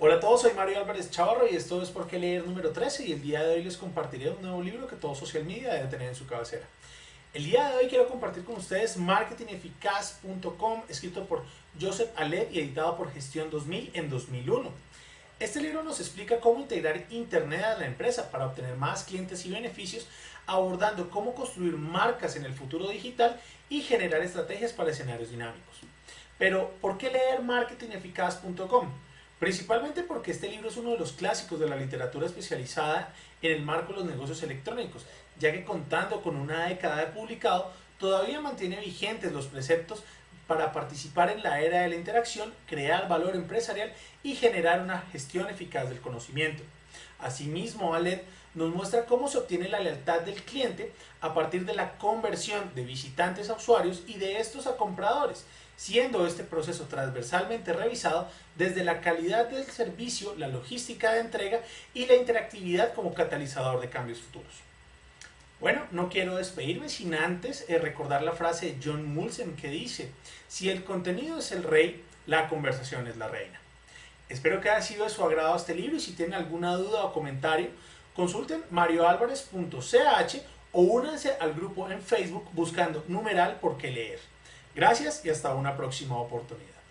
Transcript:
Hola a todos, soy Mario Álvarez Chavarro y esto es Por qué leer número 13 y el día de hoy les compartiré un nuevo libro que todo social media debe tener en su cabecera. El día de hoy quiero compartir con ustedes marketingeficaz.com escrito por Joseph Alep y editado por Gestión 2000 en 2001. Este libro nos explica cómo integrar Internet a la empresa para obtener más clientes y beneficios, abordando cómo construir marcas en el futuro digital y generar estrategias para escenarios dinámicos. Pero, ¿por qué leer marketingeficaz.com? Principalmente porque este libro es uno de los clásicos de la literatura especializada en el marco de los negocios electrónicos, ya que contando con una década de publicado, todavía mantiene vigentes los preceptos para participar en la era de la interacción, crear valor empresarial y generar una gestión eficaz del conocimiento. Asimismo, Aled nos muestra cómo se obtiene la lealtad del cliente a partir de la conversión de visitantes a usuarios y de estos a compradores, siendo este proceso transversalmente revisado desde la calidad del servicio, la logística de entrega y la interactividad como catalizador de cambios futuros. Bueno, no quiero despedirme sin antes eh, recordar la frase de John Mulsen que dice, si el contenido es el rey, la conversación es la reina. Espero que haya sido de su agrado este libro y si tienen alguna duda o comentario, consulten marioalvarez.ch o únanse al grupo en Facebook buscando numeral por qué leer. Gracias y hasta una próxima oportunidad.